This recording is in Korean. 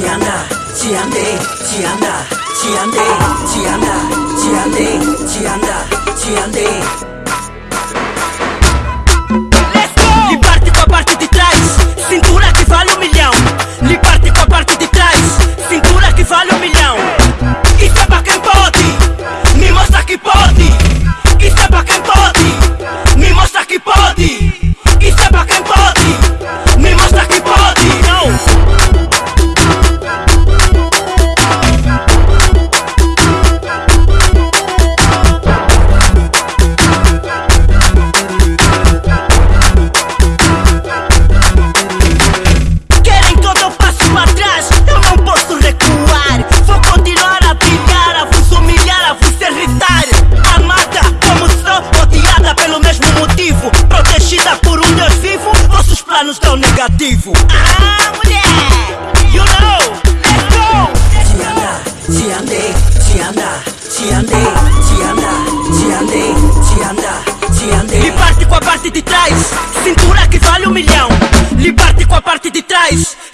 지한다 지한대 지한다 지한대 지한다 지한대 지한다 nice.